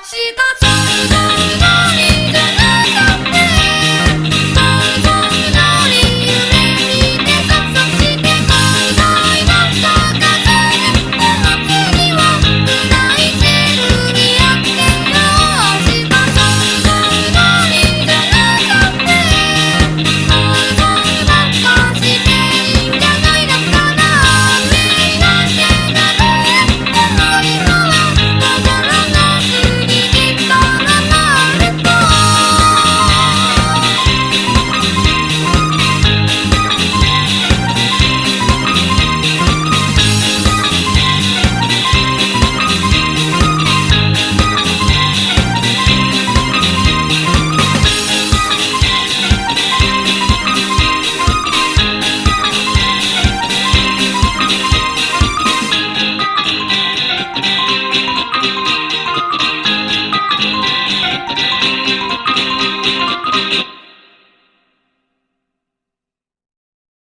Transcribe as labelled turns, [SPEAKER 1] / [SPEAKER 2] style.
[SPEAKER 1] が